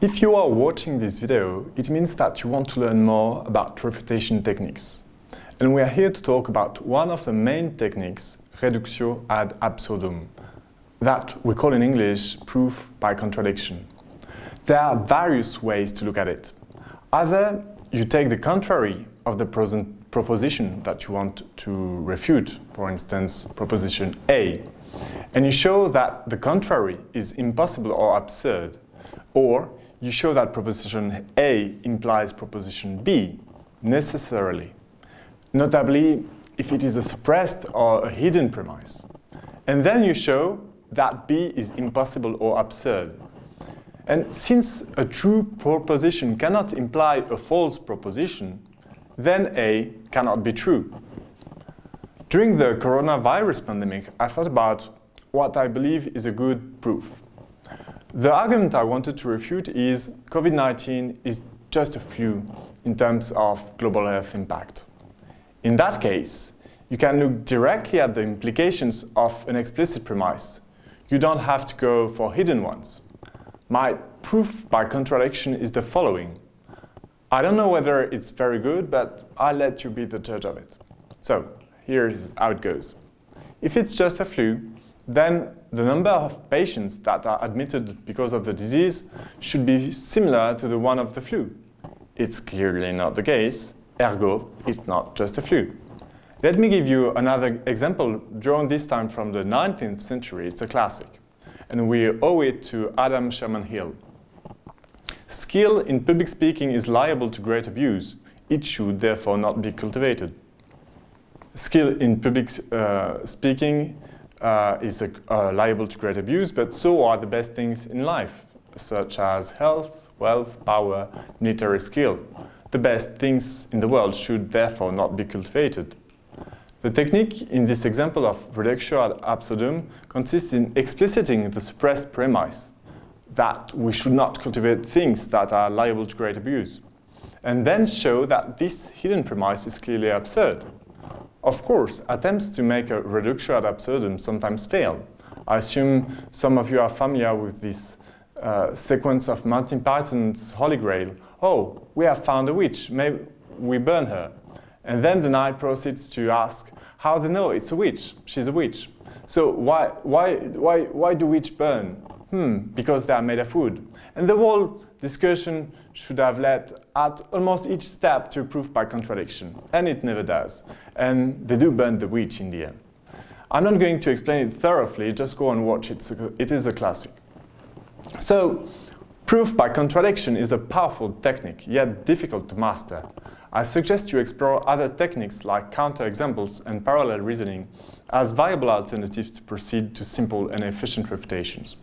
If you are watching this video, it means that you want to learn more about refutation techniques. And we are here to talk about one of the main techniques, reductio ad absurdum, that we call in English proof by contradiction. There are various ways to look at it. Either you take the contrary of the present proposition that you want to refute, for instance, proposition A, and you show that the contrary is impossible or absurd, or you show that proposition A implies proposition B necessarily, notably if it is a suppressed or a hidden premise. And then you show that B is impossible or absurd. And since a true proposition cannot imply a false proposition, then A cannot be true. During the coronavirus pandemic, I thought about what I believe is a good proof. The argument I wanted to refute is COVID-19 is just a flu in terms of global health impact. In that case, you can look directly at the implications of an explicit premise. You don't have to go for hidden ones. My proof by contradiction is the following. I don't know whether it's very good, but I'll let you be the judge of it. So, here's how it goes. If it's just a flu, then the number of patients that are admitted because of the disease should be similar to the one of the flu. It's clearly not the case, ergo, it's not just a flu. Let me give you another example drawn this time from the 19th century. It's a classic. And we owe it to Adam Sherman Hill. Skill in public speaking is liable to great abuse. It should therefore not be cultivated. Skill in public uh, speaking uh, is uh, liable to great abuse, but so are the best things in life, such as health, wealth, power, military skill. The best things in the world should therefore not be cultivated. The technique in this example of reductio ad absurdum consists in expliciting the suppressed premise that we should not cultivate things that are liable to great abuse, and then show that this hidden premise is clearly absurd. Of course, attempts to make a reductio ad absurdum sometimes fail. I assume some of you are familiar with this uh, sequence of Monty Python's Holy Grail. Oh, we have found a witch, maybe we burn her. And then the knight proceeds to ask how do they know it's a witch, she's a witch. So why, why, why, why do witch burn? Hmm, because they are made of wood. And the whole discussion should have led at almost each step to proof by contradiction, and it never does. And they do burn the witch in the end. I'm not going to explain it thoroughly, just go and watch it, it is a classic. So, proof by contradiction is a powerful technique, yet difficult to master. I suggest you explore other techniques like counterexamples and parallel reasoning as viable alternatives to proceed to simple and efficient refutations.